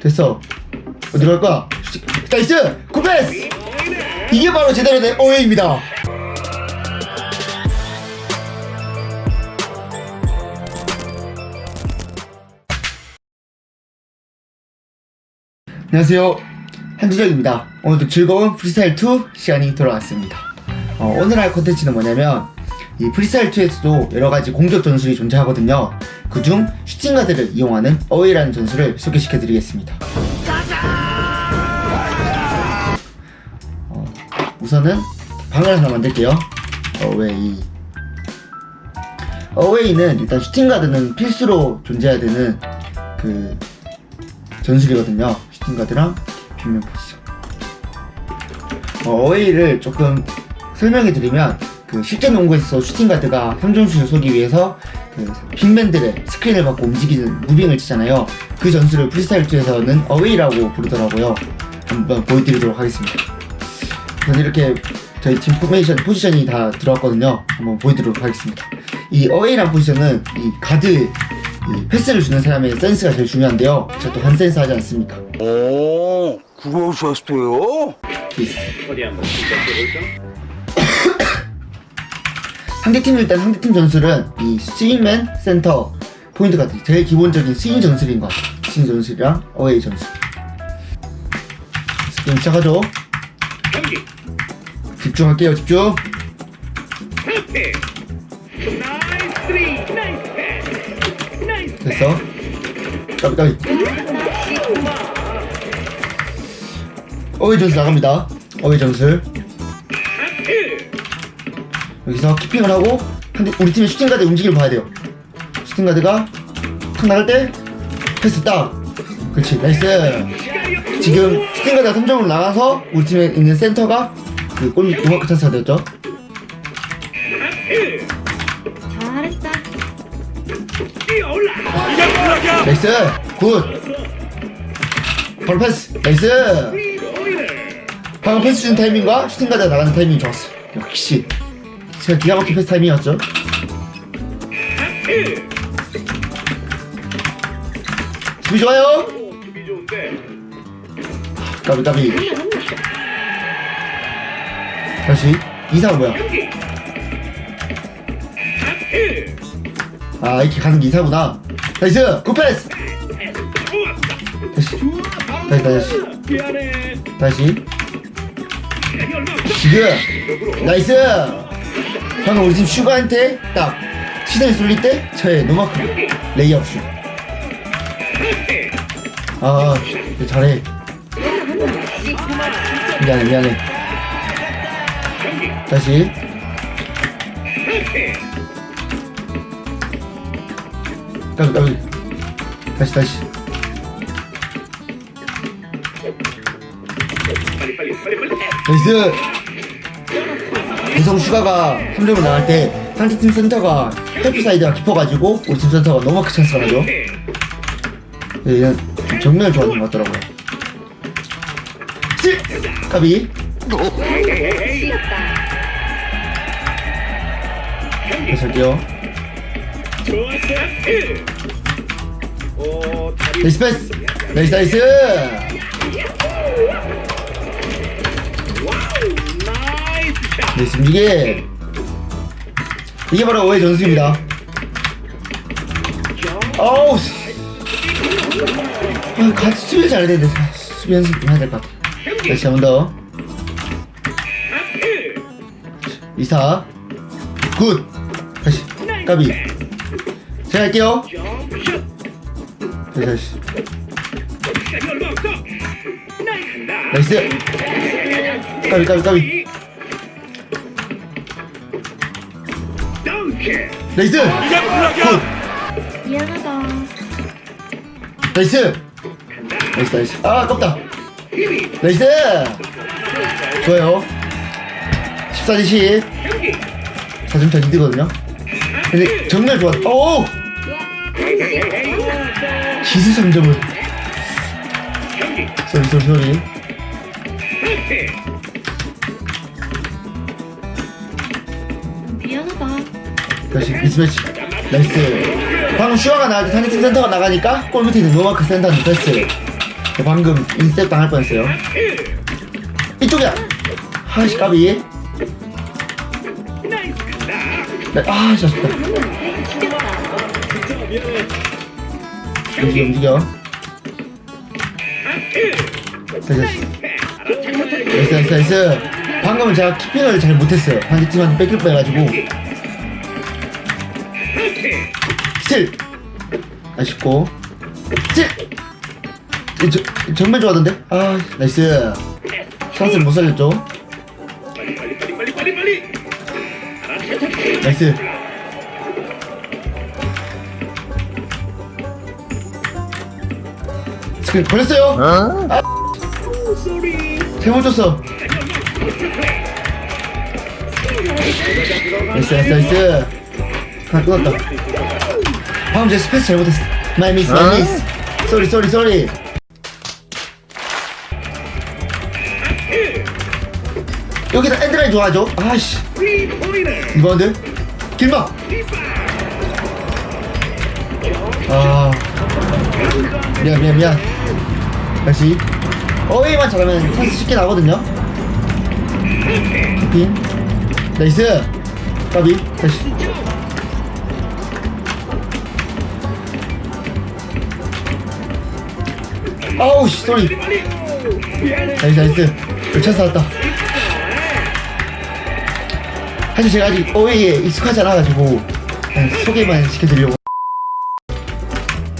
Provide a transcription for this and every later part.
됐어. 어디로 갈 거야. nice! good pass! 이게 바로 제대로 된 away입니다. 안녕하세요. 한주정입니다. 오늘도 즐거운 프리스타일 2 시간이 돌아왔습니다. 어, 오늘 할 컨텐츠는 뭐냐면 이 프리스타일 2에서도 여러가지 공격 전술이 존재하거든요. 그중 슈팅가드를 이용하는 away라는 전술을 소개시켜 드리겠습니다. 어, 우선은 방을 하나 만들게요. away. away는 일단 슈팅가드는 필수로 존재해야 되는 그 전술이거든요. 슈팅가드랑 big man 포지션. 어, away를 조금 설명해 드리면 그 실제 농구에서 슈팅 가드가 3점슛을 쏘기 위해서 그 big man들의 스크린을 받고 움직이는 moving을 치잖아요. 그 전술을 프리스타일 2에서는 away라고 부르더라고요. 한번 보여드리도록 하겠습니다. 저는 이렇게 저희 팀 포메이션 포지션이 다 들어왔거든요. 한번 보여드리도록 하겠습니다. 이 away란 포지션은 이 가드 이 패스를 주는 사람의 센스가 제일 중요한데요. 제가 또 한 센스 하지 않습니까? 오? 피스 어디 한번 시작해볼까? 상대팀 일단 상대팀 전술은 이 스윙맨 센터 포인트 같은 제일 기본적인 스윙 전술인 것 같아요. 스윙 전술이랑 away 전술 게임 시작하죠. 경기. 집중할게요 집중. 됐어. 까비 까비. away 전술 나갑니다. away 전술 여기서 keeping을 하고 상대 우리 팀의 슈팅가드 움직임을 봐야 돼요. 슈팅가드가 탁 나갈 때 패스 딱 그렇지 nice. 지금 슈팅가드가 3점으로 나가서 우리 팀에 있는 센터가 그 골밑 노마크 찬스가 되었죠. 잘했다. nice good. 바로 패스 nice. 방금 패스 준 타이밍과 슈팅가드가 나가는 타이밍이 좋았어 역시 제가 기가 막힌 패스 타이밍이었죠? 수비 좋아요? 오 수비 좋은데 까비 까비. 다시. 이상 뭐야? 아 이렇게 가는 게 이사구나. nice good pass! 다시. 다시 다시. 다시. 지금! nice 방금 우리 팀 슈가한테 딱 시선이 쏠릴 때 저의 노마크 레이업 슛 아, 잘해. 미안해, 미안해. 다시. 까비, 까비. 다시, 다시. 나이스! 구성 슈가가 3점을 나갈 때 상대팀 센터가 help side가 깊어가지고 우리 팀 센터가 노마크 찬스가 나죠. 얘는 정면을 좋아하는 것 같더라고요. 실! 까비. 다시 할게요. 좋았어 오 다리 nice 패스! nice nice! 샷 nice 움직임! 이게 바로 away 전술입니다. 어우! 씨. 아, 같이 수비 잘 되는데 수비 연습 좀 해야 될 것 같아. 다시 한 번 더. 이사. good! 다시. 까비. 제가 할게요. 다시 다시. nice! 까비 까비 까비. 덩크 nice! good! 미안하다. nice! nice nice. 아 아깝다. nice! 좋아요. 14대 10. 경기 4점 차 리드거든요. 근데 정말 좋아. 오! 기수 3점을. 경기 sorry sorry sorry. 다. 다시 mismatch. nice. 방금 슈가가 나갈 때 상대팀 센터가 나가니까 골 밑에 있는 노마크 센터한테 패스 방금 인스텝 당할 뻔했어요. 이쪽이야. 하이씨 까비. 네, 아 좋다. 움직여 움직여. 됐어 nice nice 방금은 제가 keeping을 잘 못했어요. 상대팀한테 뺏길 뻔해가지고 틸. 아쉽고. 스틸 이 저, 정말 좋아하던데? 아 nice. 찬스를 못 살렸죠. nice. 스크린 걸렸어요? 아 sorry. 잘못 줬어. nice nice nice. 하나 끊었다 방금 제 space 잘못했어. my miss my miss sorry sorry sorry 여기다 엔드라인 좋아하죠? 아씨. 리바운드 길막 아. 미안 미안 미안. 다시. away만 잘하면 찬스 쉽게 나거든요. 핑 nice. 까비. 다시 아우 씨. 미안해. nice nice 찬스 왔다 사실 제가 아직 away에 익숙하지 않아가지고 그냥 소개만 시켜드리려고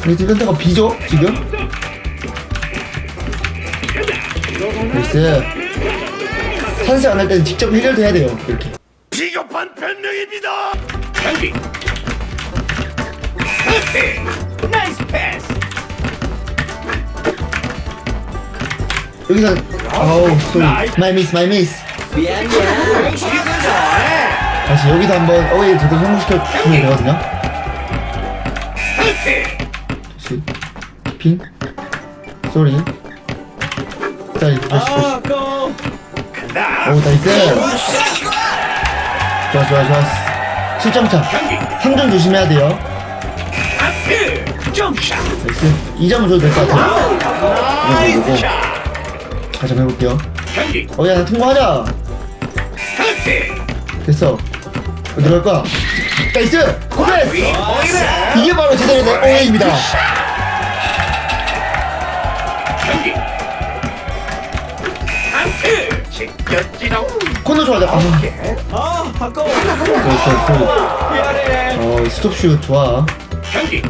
우리 팀 센터가 비죠 지금? nice 찬스 안할 때는 직접 해결도 해야 돼요 이렇게 비겁한 변명입니다. nice 패스. 여기서 아우 sorry my miss my miss 다시 여기서 한번 away를 제대로 성공시켜 주면 되거든요. 다시. 핑 sorry. 다시 다시. 다시 오 nice 좋아 좋아 좋아. 7점차. 3점 조심해야 돼요. nice. 2점은 줘도 될 것 같아요. 이거 보고 다시 한번 해볼게요. 어야 나 통과하자. 됐어. 어디 들어갈 거야. 나이스! 코페스! 이게 바로 제대로 된 OA입니다. 코너 좋아하자 아 아까워. 어 스톱슛 좋아. 경기.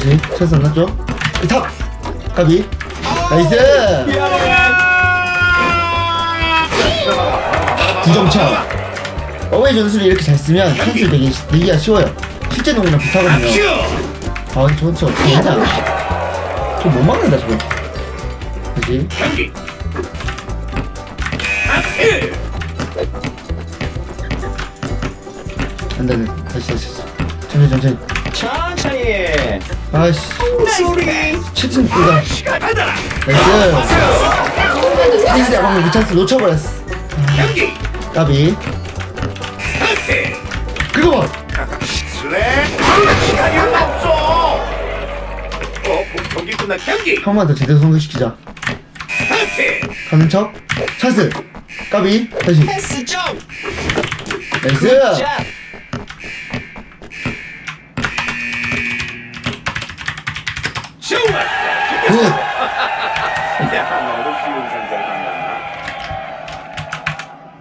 다시 안 났죠? 탑! 까비 nice 9점 차 away 전술을 이렇게 잘 쓰면 찬스 되게 내기가 쉬워요 실제 농구랑 비슷하거든요 슛. 아 근데 저건 진짜 어떻게 하냐 저못 막는다 저거 다시. 안돼 안돼 다시 다시. 천천히 천천히 천천히. 아이씨. 소리. 채팅 이다. 받아라. 나이스. 찬스 방금 그 찬스 놓쳐버렸어. 까비. 그거 봐 없어. 어, 번만 더 제대로 성공시키자. 하트. 가는 척. 찬스. 까비. 다시. 나이스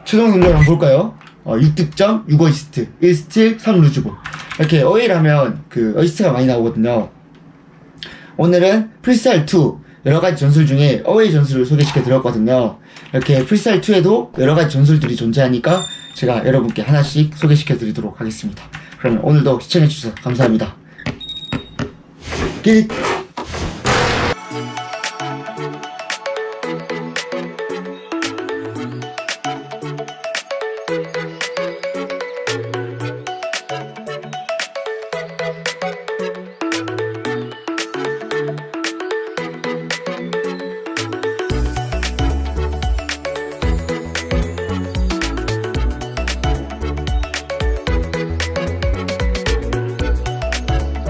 최종 성적을 한번 볼까요? 어, 6득점, 6어시스트, 1스틸, 3루즈볼. 이렇게 away를 하면 그 어시스트가 많이 나오거든요. 오늘은 프리스타일 2 여러가지 전술 중에 away 전술을 소개시켜 드렸거든요. 이렇게 프리스타일 2에도 여러가지 전술들이 존재하니까 제가 여러분께 하나씩 소개시켜 드리도록 하겠습니다. 그러면 오늘도 시청해 주셔서 감사합니다. 깃